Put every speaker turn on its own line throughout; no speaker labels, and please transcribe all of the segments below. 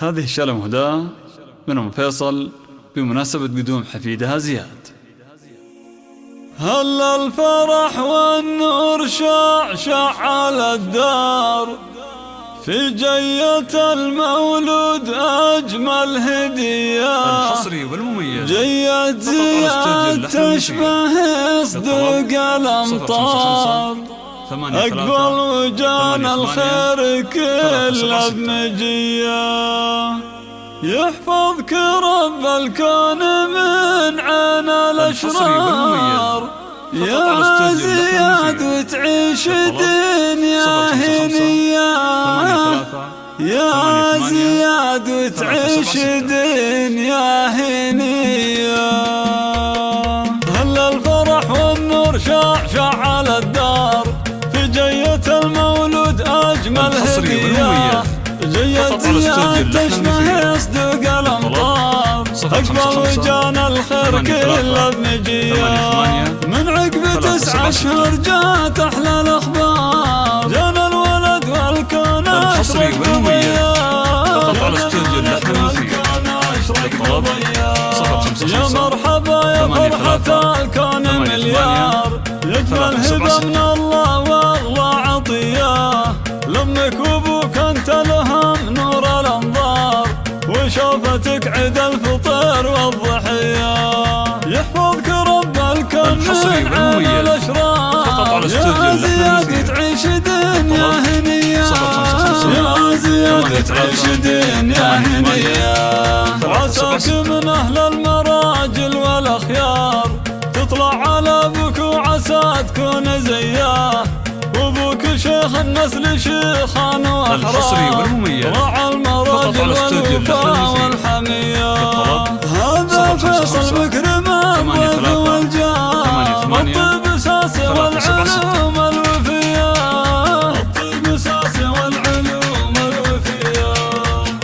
هذه الشالة مهداة من أم فيصل بمناسبة قدوم حفيدها زياد.
هل الفرح والنور شعشع على الدار؟ في جية المولود أجمل هدية.
الحصري والمميز.
جية زياد تشبه صدق الأمطار أقبل وجان الخير كله بمجية يحفظك رب الكون من عين الأشرار. يا زياد وتعيش دنيا هنية يا زياد وتعيش دنيا هنية هل الفرح والنور شعشع أجمل هدية جية زياد تشبه يصدق الأمطار أقبل وجان الخير كله بمجيه من عقب تسع أشهر جات أحلى الأخبار. جانا الولد والكون
الحصري والمميز فقط على استوديو اللحن
يا مرحبا يا فرحة الكون مليار. يجمل هبة من الله. وابوك أنت لهم نور الأنظار وشوفتك عيد الفطر والضحية. يحفظك رب الكون من عين الأشرار. يا زياد تعيش دنيا هنية. يا زياد تعيش دنيا هنية. عساك من أهل المراجل والأخيار. تطلع على أبوك وعسى تكون زياه وابوك شيخ النسل شيخان واحرار
والمميز.
راعى المراجل والوفاء والحمية. هذا فيصل مكرم الضيف والجاه. الطيب ساسي والعلوم الوفية. الطيب ساسي والعلوم الوفية.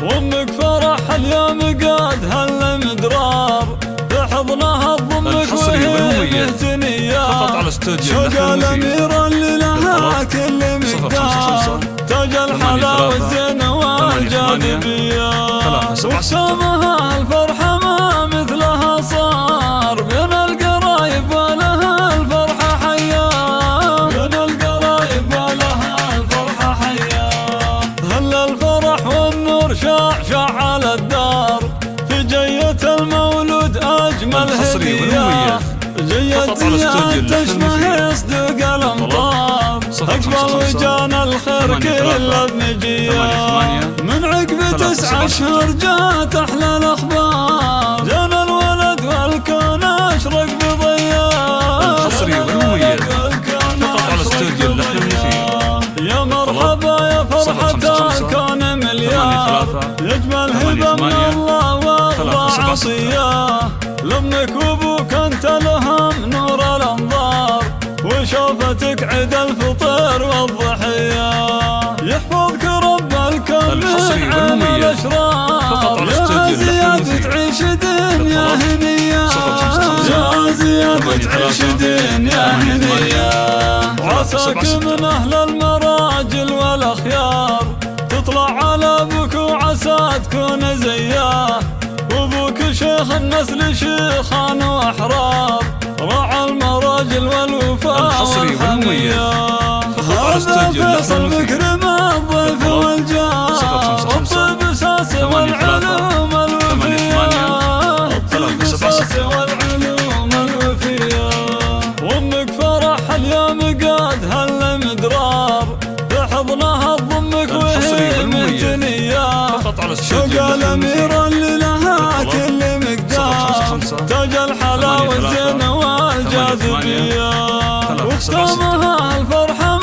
وامك فرح اليوم قاد هالمدرار بحضنها تضمك وهي. مهتنية.
فقط على استوديو
شوق. الأميرة كل مقدار تاج الحلا والزين والجاذبية وحسامها الفرحة ما مثلها صار. بين القرايب ولها الفرحة حياة بين القرايب ولها الفرحة حياة هل الفرح والنور شعشع على الدار؟ في جية المولود أجمل هدية. جية
المفيد.
يصدق الأمطار.
صفر
أقبل
خمسة خمسة.
وجان الخير
ثمانية ثمانية.
من عقب تسع أشهر جات أحلى الأخبار جانا الولد والكون أشرق بضياء
الحصري والمميز. فقط على استوديو اللحن
بضياء. يا مرحبا يا فرحة. الكون
ثلاثة.
يجمل هبة من. الله وارضى
ستة.
عطية لامك وابوك أنت لهم وشوفتك عيد الفطر والضحية يحفظك رب الكون من
فقط على
يا زياد. تعيش دنيا. هنية. يا زياد تعيش. دنيا هنية. عساك. من أهل المراجل والأخيار تطلع على أبوك وعسى تكون زياه وابوك شيخ النسل شيخان وأحرار راعى المراجل والوفاء
الحصري والمميز.
والحمية هذا فيصل. مكرم الضيف. والجاه
ثمانية ثلاثة.
والعلوم الوفية. والعلوم الوفية وامك فرح اليوم قاد هالمدرار بحضنها تضمك وهي. مهتنية شوق. الأميرة
فاز بيا واختمها
الفرحة.